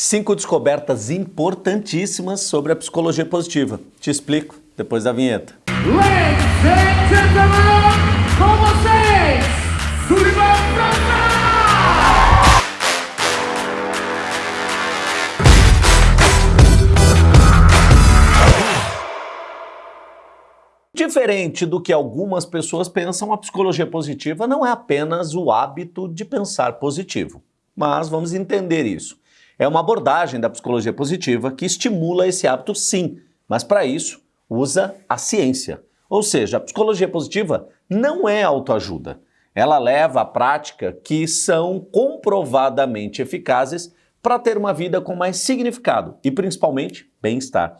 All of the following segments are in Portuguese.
Cinco descobertas importantíssimas sobre a psicologia positiva. Te explico depois da vinheta. Ladies and com vocês! Diferente do que algumas pessoas pensam, a psicologia positiva não é apenas o hábito de pensar positivo. Mas vamos entender isso. É uma abordagem da psicologia positiva que estimula esse hábito sim, mas para isso usa a ciência. Ou seja, a psicologia positiva não é autoajuda. Ela leva a prática que são comprovadamente eficazes para ter uma vida com mais significado e principalmente bem-estar.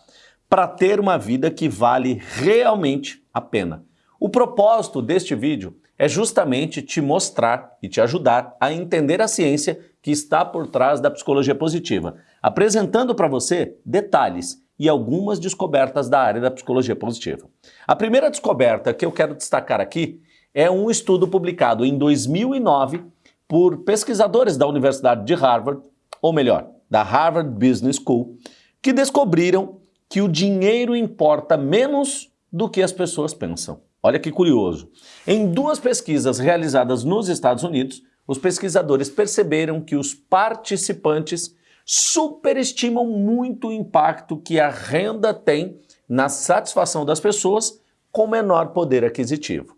Para ter uma vida que vale realmente a pena. O propósito deste vídeo é justamente te mostrar e te ajudar a entender a ciência que está por trás da psicologia positiva, apresentando para você detalhes e algumas descobertas da área da psicologia positiva. A primeira descoberta que eu quero destacar aqui é um estudo publicado em 2009 por pesquisadores da Universidade de Harvard, ou melhor, da Harvard Business School, que descobriram que o dinheiro importa menos do que as pessoas pensam. Olha que curioso. Em duas pesquisas realizadas nos Estados Unidos, os pesquisadores perceberam que os participantes superestimam muito o impacto que a renda tem na satisfação das pessoas com menor poder aquisitivo.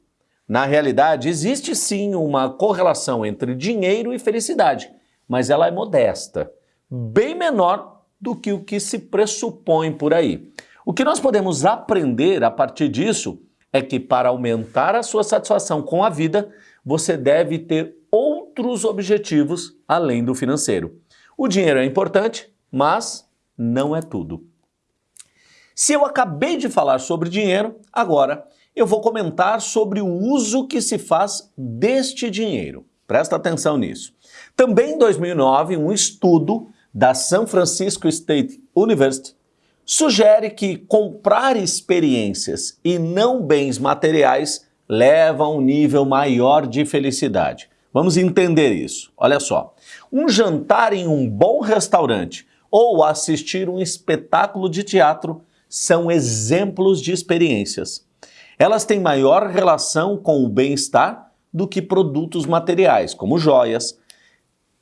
Na realidade, existe sim uma correlação entre dinheiro e felicidade, mas ela é modesta, bem menor do que o que se pressupõe por aí. O que nós podemos aprender a partir disso é que para aumentar a sua satisfação com a vida, você deve ter outros objetivos além do financeiro. O dinheiro é importante, mas não é tudo. Se eu acabei de falar sobre dinheiro, agora eu vou comentar sobre o uso que se faz deste dinheiro. Presta atenção nisso. Também em 2009, um estudo da San Francisco State University sugere que comprar experiências e não bens materiais leva a um nível maior de felicidade. Vamos entender isso. Olha só, um jantar em um bom restaurante ou assistir um espetáculo de teatro são exemplos de experiências. Elas têm maior relação com o bem-estar do que produtos materiais, como joias,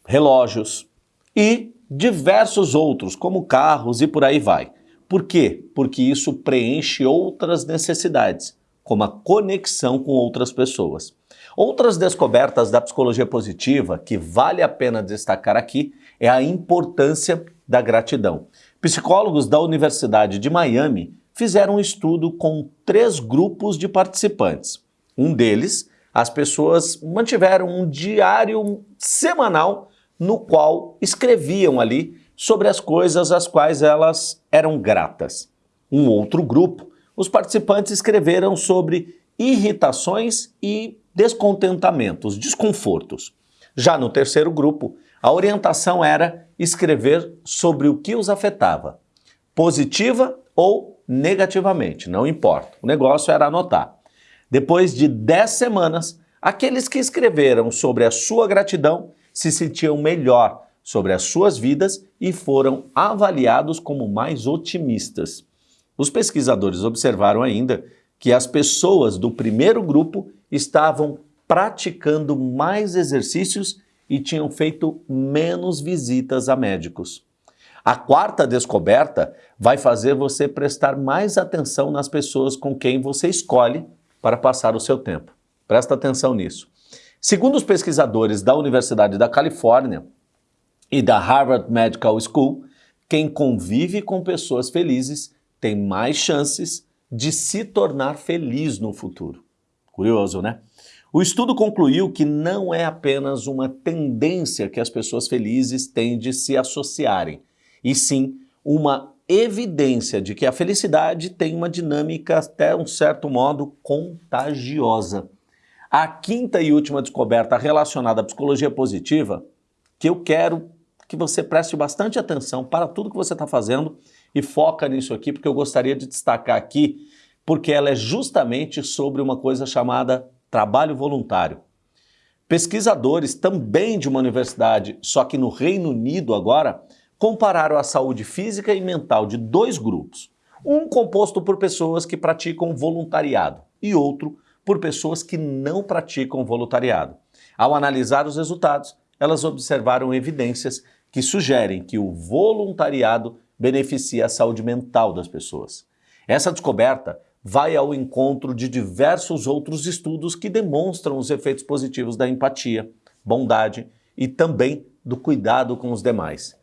relógios e diversos outros, como carros e por aí vai. Por quê? Porque isso preenche outras necessidades, como a conexão com outras pessoas. Outras descobertas da psicologia positiva que vale a pena destacar aqui é a importância da gratidão. Psicólogos da Universidade de Miami fizeram um estudo com três grupos de participantes. Um deles, as pessoas mantiveram um diário semanal no qual escreviam ali sobre as coisas às quais elas eram gratas. Um outro grupo, os participantes escreveram sobre irritações e descontentamentos, desconfortos. Já no terceiro grupo, a orientação era escrever sobre o que os afetava, positiva ou negativamente, não importa. O negócio era anotar. Depois de 10 semanas, aqueles que escreveram sobre a sua gratidão se sentiam melhor sobre as suas vidas e foram avaliados como mais otimistas. Os pesquisadores observaram ainda que as pessoas do primeiro grupo estavam praticando mais exercícios e tinham feito menos visitas a médicos. A quarta descoberta vai fazer você prestar mais atenção nas pessoas com quem você escolhe para passar o seu tempo. Presta atenção nisso. Segundo os pesquisadores da Universidade da Califórnia, e da Harvard Medical School, quem convive com pessoas felizes tem mais chances de se tornar feliz no futuro. Curioso, né? O estudo concluiu que não é apenas uma tendência que as pessoas felizes têm de se associarem, e sim uma evidência de que a felicidade tem uma dinâmica até um certo modo contagiosa. A quinta e última descoberta relacionada à psicologia positiva que eu quero que você preste bastante atenção para tudo que você está fazendo e foca nisso aqui, porque eu gostaria de destacar aqui, porque ela é justamente sobre uma coisa chamada trabalho voluntário. Pesquisadores também de uma universidade, só que no Reino Unido agora, compararam a saúde física e mental de dois grupos, um composto por pessoas que praticam voluntariado e outro por pessoas que não praticam voluntariado. Ao analisar os resultados, elas observaram evidências que sugerem que o voluntariado beneficia a saúde mental das pessoas. Essa descoberta vai ao encontro de diversos outros estudos que demonstram os efeitos positivos da empatia, bondade e também do cuidado com os demais.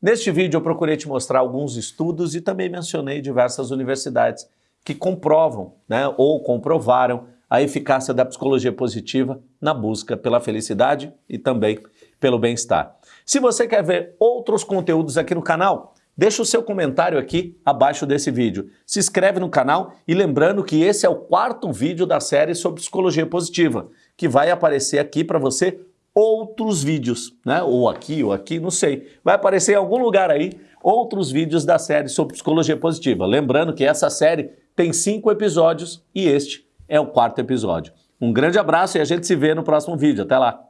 Neste vídeo eu procurei te mostrar alguns estudos e também mencionei diversas universidades que comprovam né, ou comprovaram a eficácia da psicologia positiva na busca pela felicidade e também pelo bem-estar. Se você quer ver outros conteúdos aqui no canal, deixa o seu comentário aqui abaixo desse vídeo. Se inscreve no canal e lembrando que esse é o quarto vídeo da série sobre psicologia positiva, que vai aparecer aqui para você outros vídeos, né? Ou aqui, ou aqui, não sei. Vai aparecer em algum lugar aí outros vídeos da série sobre psicologia positiva. Lembrando que essa série tem cinco episódios e este é o quarto episódio. Um grande abraço e a gente se vê no próximo vídeo. Até lá!